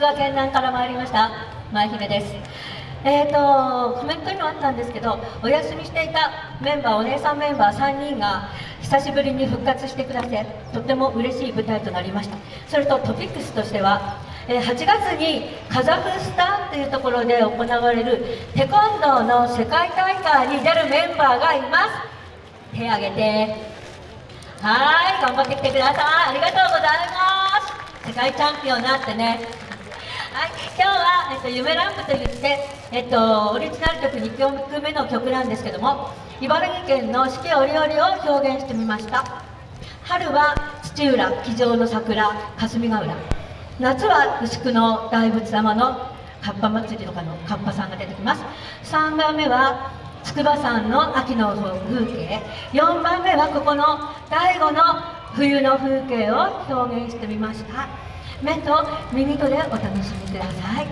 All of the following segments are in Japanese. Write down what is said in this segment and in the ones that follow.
賀県南から参りました前姫です。えーとコメントにもあったんですけどお休みしていたメンバーお姉さんメンバー3人が久しぶりに復活してくださってとても嬉しい舞台となりました。それとトピックスとしては8月にカザフスタンというところで行われるテコンドーの世界大会に出るメンバーがいます。手挙げて。はい頑張ってきてください。ありがとうございます。世界チャンピオンになってね。はい、今日は、えっと、夢ランプといって、えっと、オリジナル曲2曲目の曲なんですけども茨城県の四季折々を表現してみました。春は土浦机上の桜霞ヶ浦。夏は牛久の大仏様のかっぱ祭りとかのかっぱさんが出てきます。3番目は筑波山の秋の風景。4番目はここの第5の冬の風景を表現してみました。目と耳とでお楽しみください。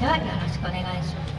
ではよろしくお願いします。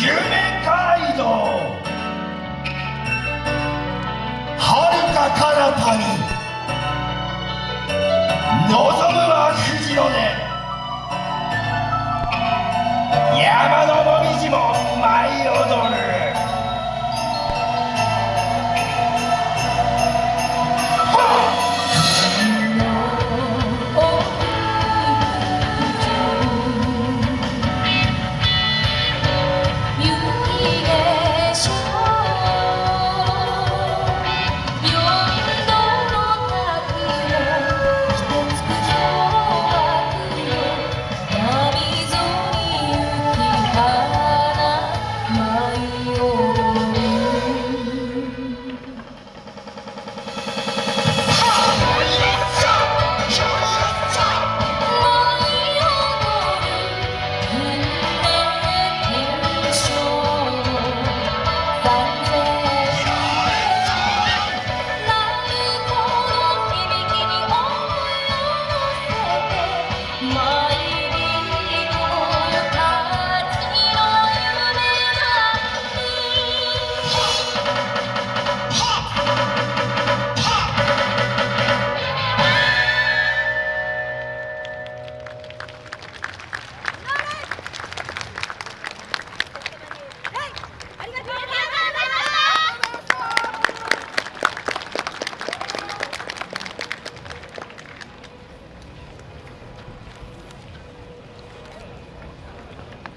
夢街道はるか彼方に。望むは富士の根山のもみじも舞い踊る。that.